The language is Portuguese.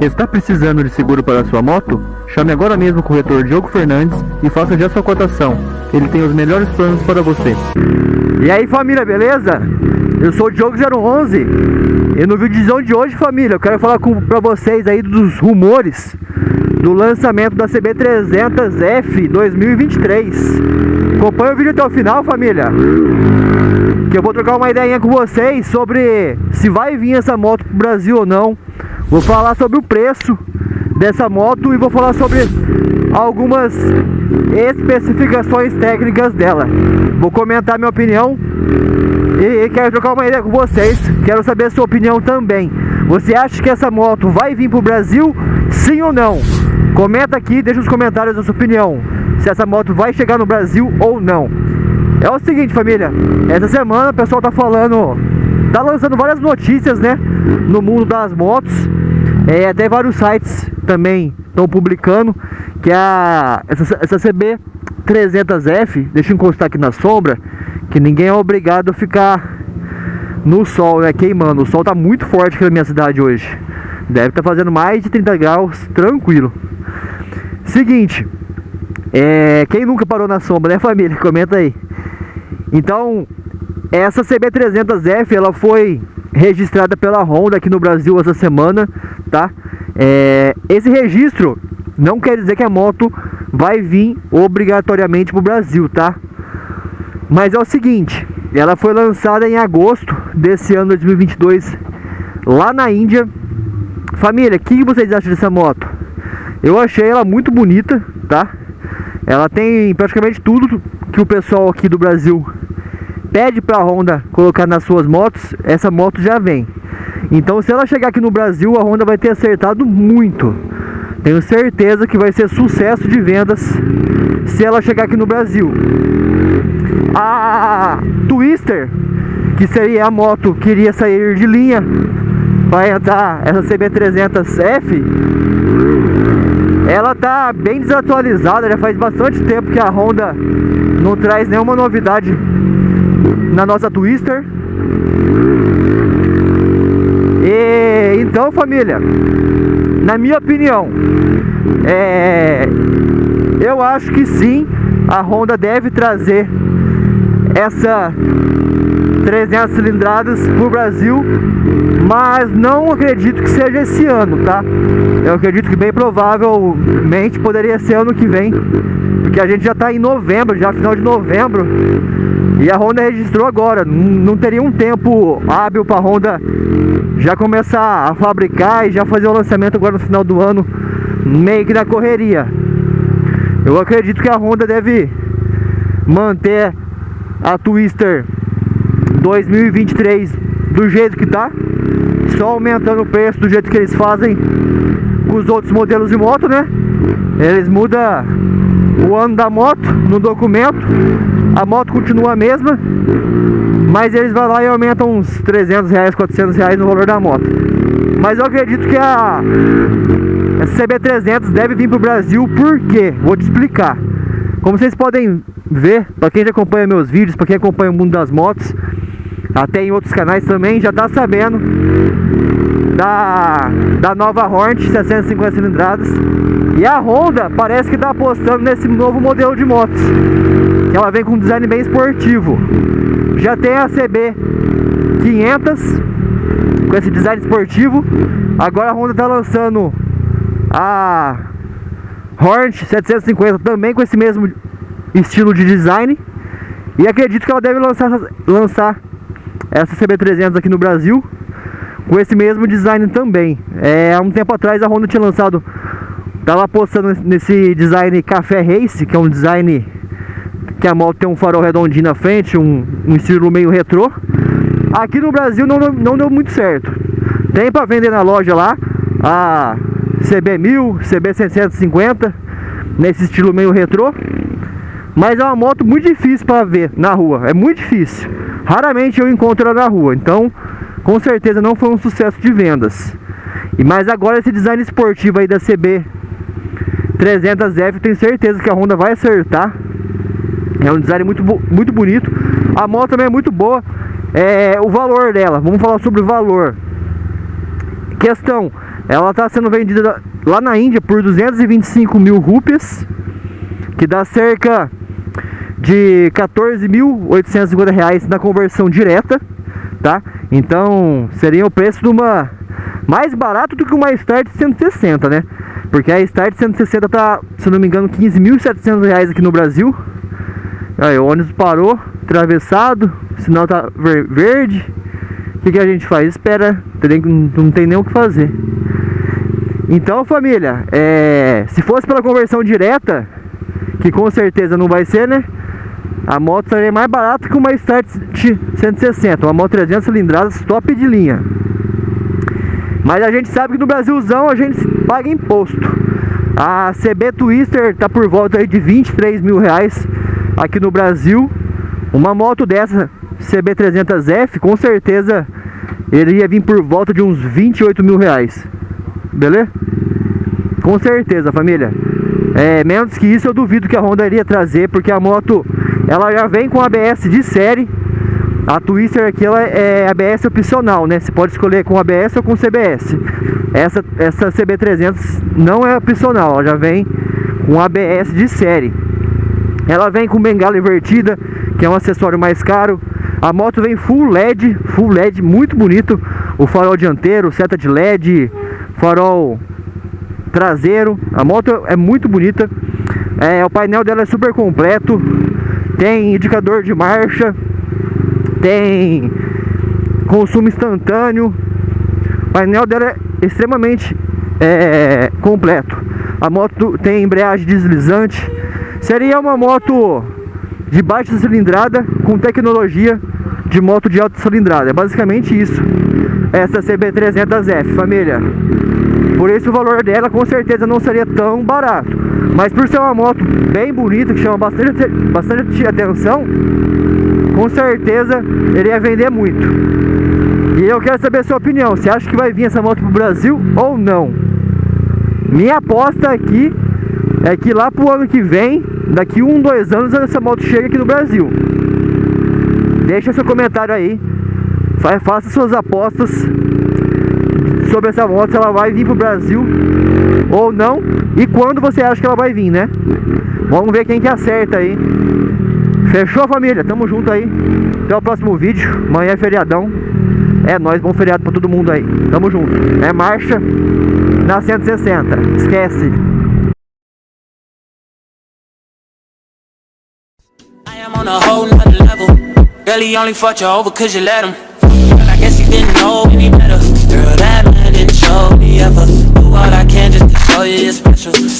Está precisando de seguro para sua moto? Chame agora mesmo o corretor Diogo Fernandes e faça já sua cotação. Ele tem os melhores planos para você. E aí família, beleza? Eu sou o Diogo011 e no vídeo de hoje família, eu quero falar com, vocês aí dos rumores do lançamento da CB300F 2023 Acompanha o vídeo até o final família Que eu vou trocar uma ideia com vocês sobre se vai vir essa moto pro Brasil ou não Vou falar sobre o preço dessa moto e vou falar sobre algumas especificações técnicas dela. Vou comentar minha opinião e, e quero trocar uma ideia com vocês. Quero saber a sua opinião também. Você acha que essa moto vai vir para o Brasil? Sim ou não? Comenta aqui, deixa nos comentários a sua opinião. Se essa moto vai chegar no Brasil ou não. É o seguinte, família. Essa semana o pessoal tá falando, tá lançando várias notícias, né, no mundo das motos. É, até vários sites também estão publicando que a essa, essa CB 300F, deixa eu encostar aqui na sombra, que ninguém é obrigado a ficar no sol, né, queimando. O sol tá muito forte aqui na minha cidade hoje. Deve estar tá fazendo mais de 30 graus, tranquilo. Seguinte, é, quem nunca parou na sombra, né família? Comenta aí. Então, essa CB300F, ela foi registrada pela Honda aqui no Brasil essa semana, tá? É, esse registro não quer dizer que a moto vai vir obrigatoriamente para o Brasil, tá? Mas é o seguinte, ela foi lançada em agosto desse ano 2022 lá na Índia. Família, o que vocês acham dessa moto? Eu achei ela muito bonita, tá? Ela tem praticamente tudo que o pessoal aqui do Brasil pede para a Honda colocar nas suas motos, essa moto já vem. Então se ela chegar aqui no Brasil, a Honda vai ter acertado muito. Tenho certeza que vai ser sucesso de vendas se ela chegar aqui no Brasil. A Twister, que seria a moto que iria sair de linha para entrar essa CB300F, ela tá bem desatualizada, já faz bastante tempo que a Honda não traz nenhuma novidade na nossa Twister. E então, família, na minha opinião, é, eu acho que sim, a Honda deve trazer essa 300 cilindradas para o Brasil, mas não acredito que seja esse ano, tá? Eu acredito que bem provavelmente poderia ser ano que vem, porque a gente já está em novembro, já final de novembro, e a Honda registrou agora, não teria um tempo hábil para a Honda já começar a fabricar e já fazer o lançamento agora no final do ano, meio que na correria. Eu acredito que a Honda deve manter a Twister 2023 do jeito que tá, só aumentando o preço do jeito que eles fazem com os outros modelos de moto, né? Eles mudam o ano da moto no documento, a moto continua a mesma, mas eles vão lá e aumentam uns 300 reais, 400 reais no valor da moto. Mas eu acredito que a, a CB300 deve vir para o Brasil, por quê? Vou te explicar. Como vocês podem ver, para quem já acompanha meus vídeos, para quem acompanha o mundo das motos, até em outros canais também, já está sabendo da, da nova Hornet 650 cilindradas. E a Honda parece que está apostando nesse novo modelo de motos. Ela vem com um design bem esportivo. Já tem a CB 500 com esse design esportivo. Agora a Honda está lançando a Hornet 750 também com esse mesmo estilo de design. E acredito que ela deve lançar, lançar essa CB300 aqui no Brasil com esse mesmo design também. É, há um tempo atrás a Honda tinha lançado, tava apostando nesse design Café Race, que é um design que a moto tem um farol redondinho na frente, um, um estilo meio retrô. Aqui no Brasil não, não deu muito certo. Tem para vender na loja lá a CB1000, CB650, nesse estilo meio retrô. Mas é uma moto muito difícil para ver na rua, é muito difícil. Raramente eu encontro ela na rua, então com certeza não foi um sucesso de vendas. E mas agora esse design esportivo aí da CB 300F, tenho certeza que a Honda vai acertar. É um design muito, muito bonito. A moto também é muito boa. É, o valor dela, vamos falar sobre o valor. Questão Ela está sendo vendida lá na Índia por 225 mil rupias, que dá cerca de 14.850 reais na conversão direta, tá? Então seria o preço de uma mais barato do que uma Start 160, né? Porque a Start 160 tá, se não me engano, 15.700 reais aqui no Brasil. Aí o ônibus parou, atravessado, o sinal tá verde. O que, que a gente faz? Espera, não tem nem o que fazer. Então, família, é, se fosse pela conversão direta, que com certeza não vai ser, né? A moto seria mais barata que uma Start 160, uma moto 300 cilindradas top de linha. Mas a gente sabe que no Brasilzão a gente paga imposto. A CB Twister tá por volta de 23 mil reais aqui no Brasil. Uma moto dessa, CB300F, com certeza ele ia vir por volta de uns 28 mil reais. Beleza? Com certeza, família. É, menos que isso eu duvido que a Honda iria trazer, porque a moto ela já vem com ABS de série a Twister aqui ela é ABS opcional, né? Você pode escolher com ABS ou com CBS. Essa, essa CB300 não é opcional, ela já vem com ABS de série. Ela vem com bengala invertida, que é um acessório mais caro. A moto vem full LED, full LED, muito bonito. O farol dianteiro, seta de LED, farol traseiro. A moto é muito bonita. É, o painel dela é super completo. Tem indicador de marcha, tem consumo instantâneo. O painel dela é extremamente é, completo. A moto tem embreagem deslizante. Seria uma moto de baixa cilindrada com tecnologia de moto de alta cilindrada. É basicamente isso. Essa CB300F, família. Por isso o valor dela com certeza não seria tão barato. Mas por ser uma moto bem bonita, que chama bastante, bastante atenção, com certeza ele ia vender muito. E eu quero saber a sua opinião. Você acha que vai vir essa moto pro Brasil ou não? Minha aposta aqui é que lá pro ano que vem, daqui um, dois anos, essa moto chega aqui no Brasil. Deixa seu comentário aí. Faça suas apostas sobre essa moto, se ela vai vir pro Brasil ou não. E quando você acha que ela vai vir, né? Vamos ver quem que acerta aí. Fechou, família? Tamo junto aí. Até o próximo vídeo. Amanhã é feriadão. É nóis, bom feriado pra todo mundo aí. Tamo junto. É marcha na 160. Esquece. A whole nother level. Girl, he only fucked you over cause you let him. Girl, I guess he didn't know any better. Girl, that man didn't show me ever. Do what I can just to show you you're special